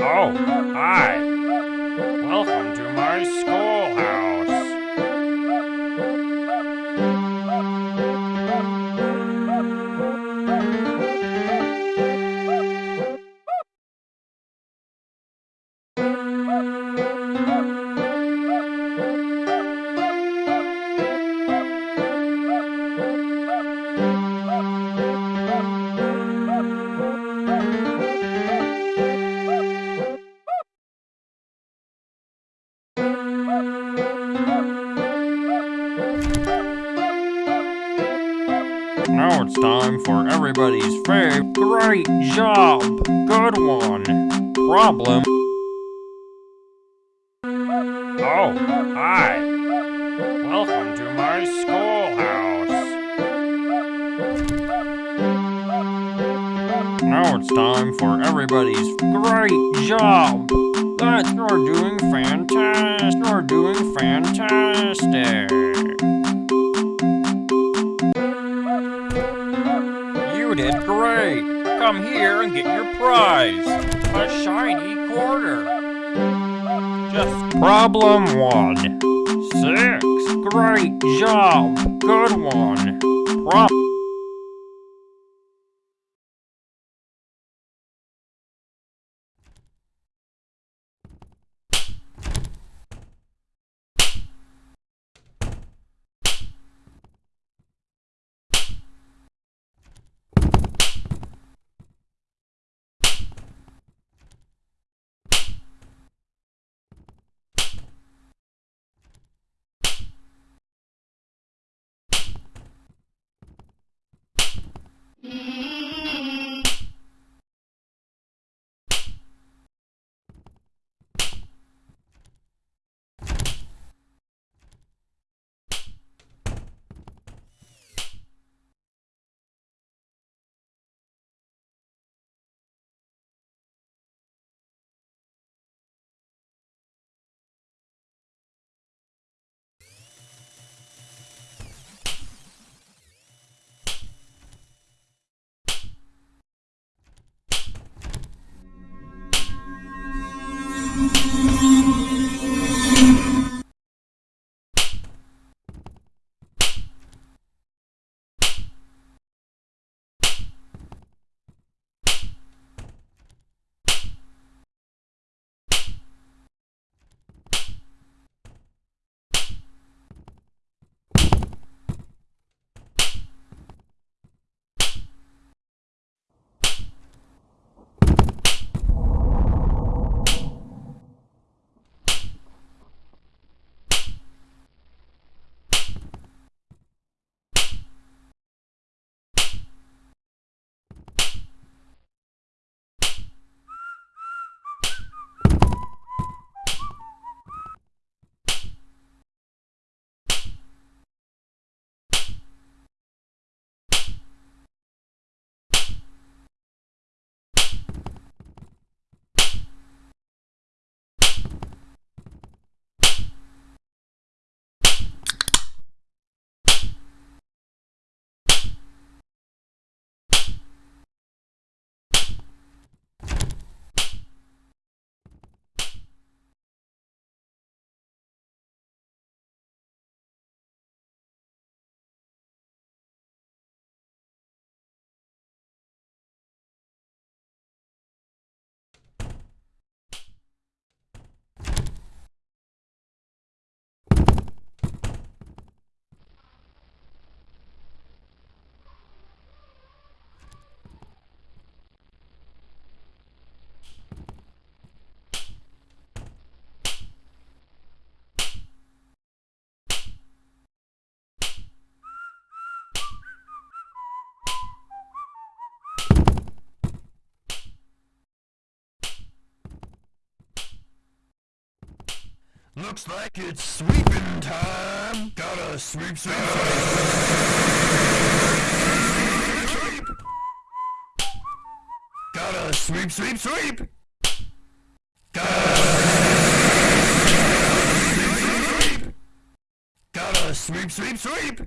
Oh, hi. Welcome to my schoolhouse. Time for everybody's fave. Great job! Good one! Problem. Oh, hi. Welcome to my schoolhouse. Now it's time for everybody's great job! That you're doing fantastic! You're doing fantastic! Come here and get your prize! A shiny quarter! Just problem one. Six. Great job! Good one! Prob- Looks like it's sweeping time. Gotta sweep, sweep, sweep. Sweep. Gotta sweep, sweep, sweep. Gotta sweep. Gotta sweep, sweep, sweep.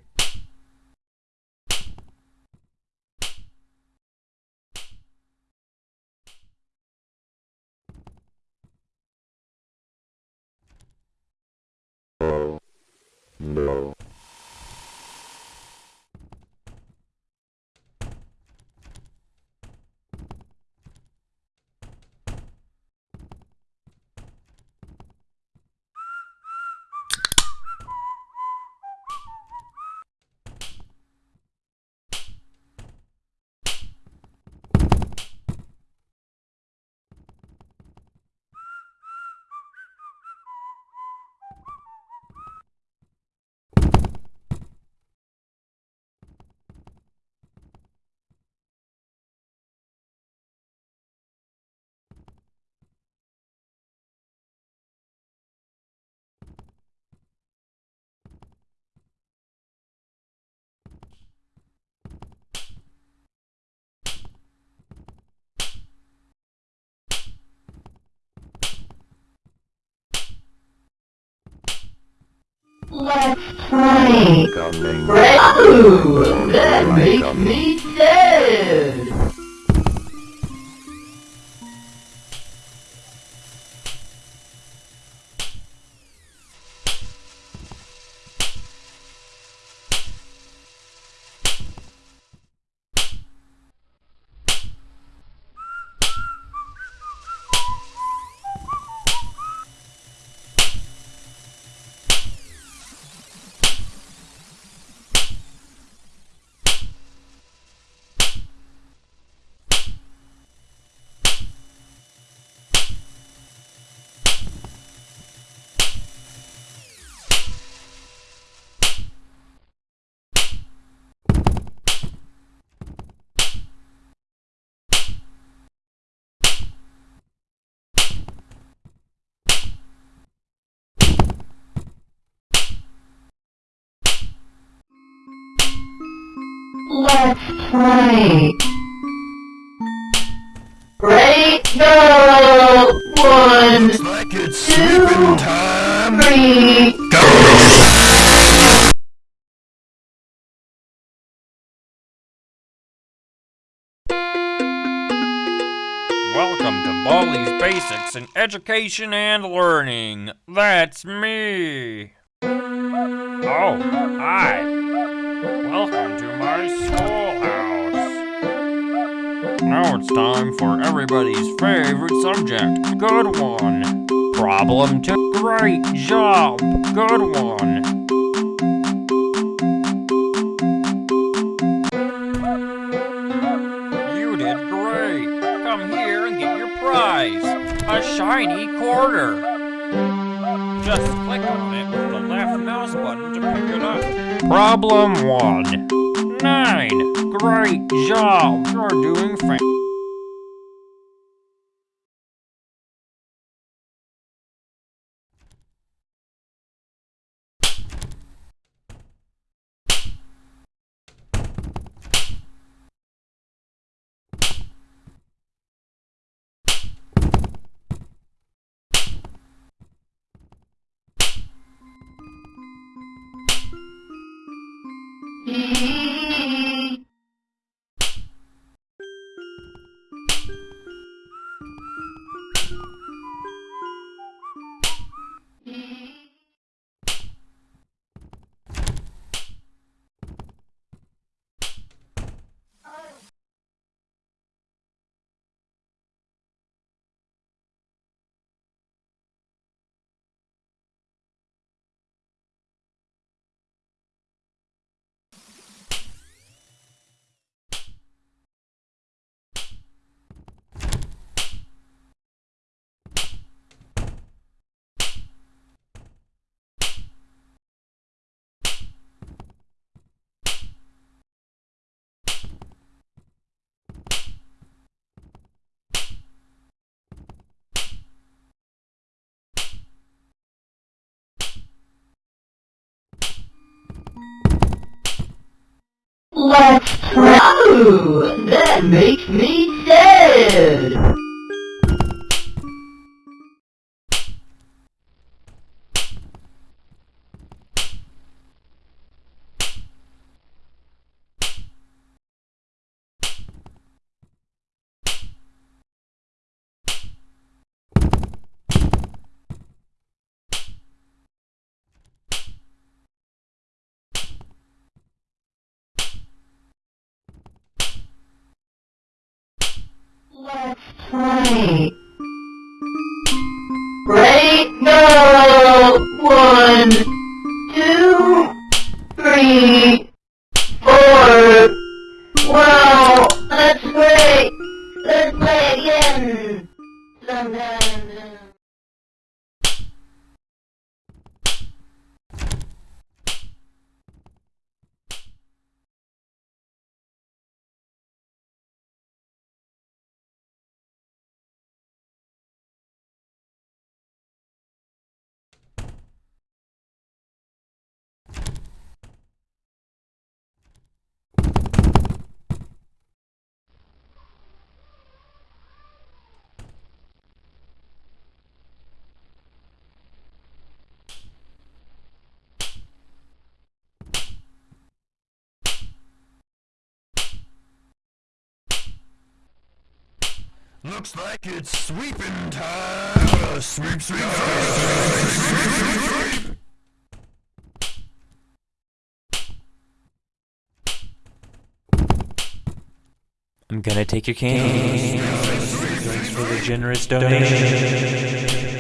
No. Let's play. Coming. That makes me sad. Let's play. Ready, go! One, like it's sweeping time. three, Welcome to Baldi's Basics in Education and Learning. That's me. Oh, hi. Welcome to my schoolhouse. Now it's time for everybody's favorite subject. Good one. Problem two. Great job. Good one. You did great. Come here and get your prize. A shiny quarter. Problem one. Nine. Great job. You're doing fan- Let's. Oh, that makes me sad. Twenty. Looks like it's sweeping time. Gotta sweep, sweep, sweep, sweep, sweep, sweep. I'm gonna take your cane. Thanks for the generous donation.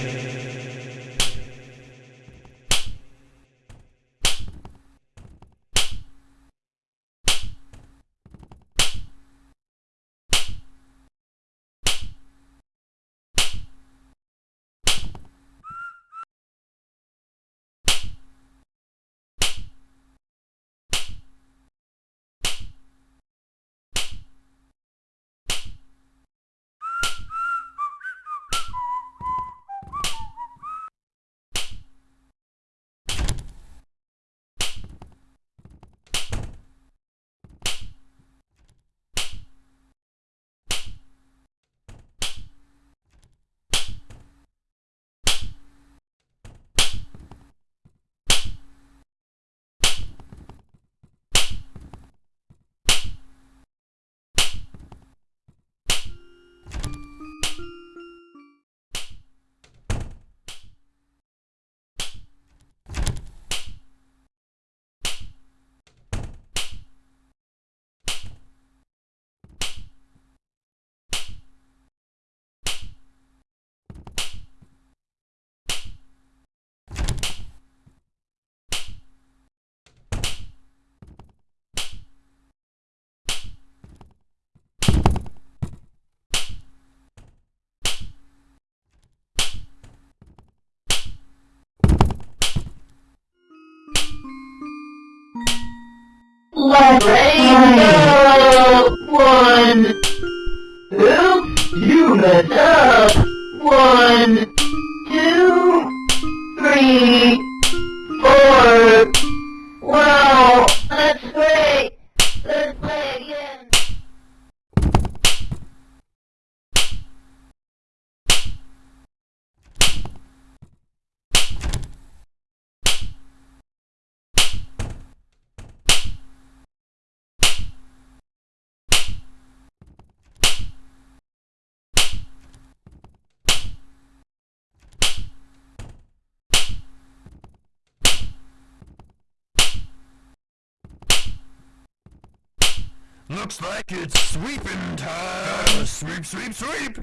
Looks like it's sweeping time. Sweep, sweep, sweep.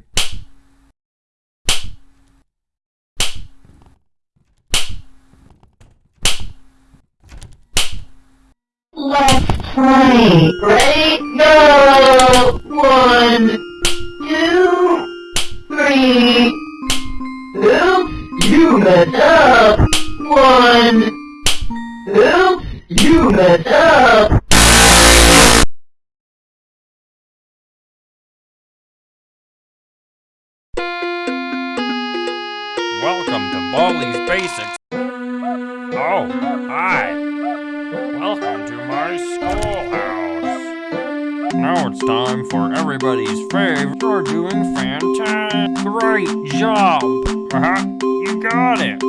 Let's play. Ready, go! One, two, three. Oops, you messed up. One. Oops, you messed up. Everybody's favorite. You're doing fantastic. Great job. Uh-huh. You got it.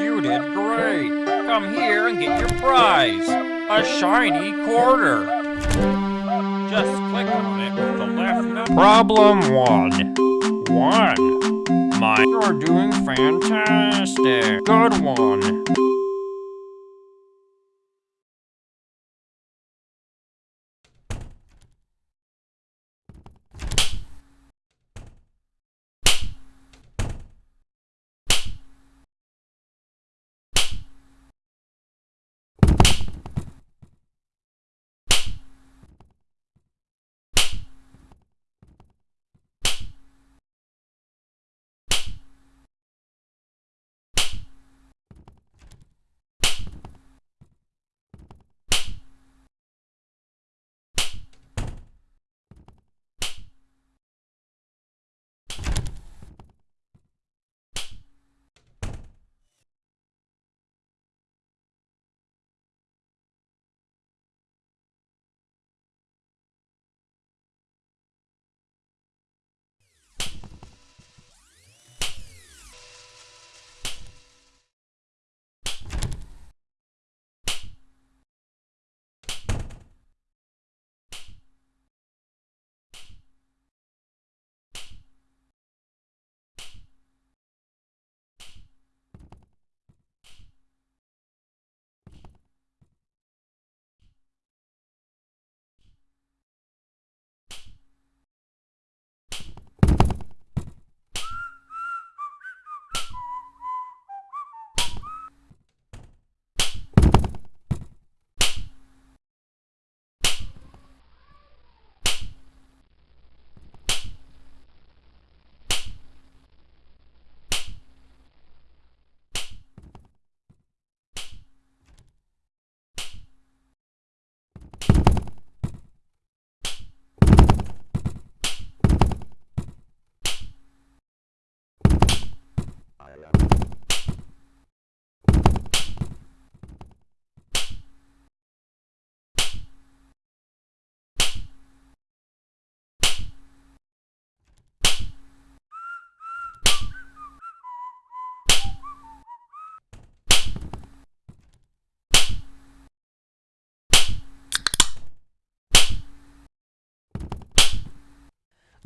You did great. Come here and get your prize. A shiny quarter. Just click on it with the left. Problem one. One. My, you're doing fantastic. Good one.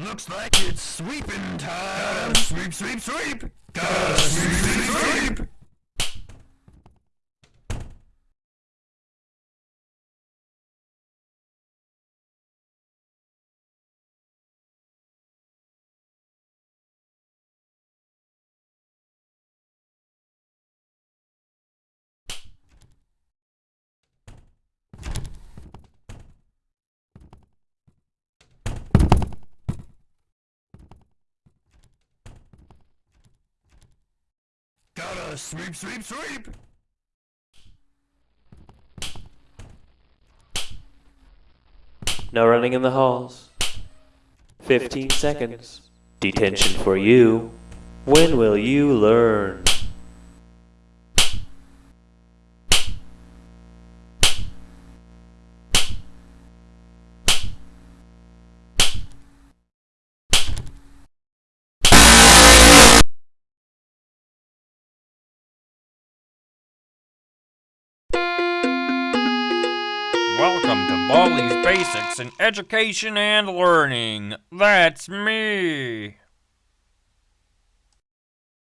Looks like it's sweeping time. Gotta sweep, sweep, sweep. Gotta sweep, sweep, sweep. Gotta sweep, sweep, sweep. No running in the halls. 15 seconds. Detention for you. When will you learn? Basics in Education and Learning. That's me.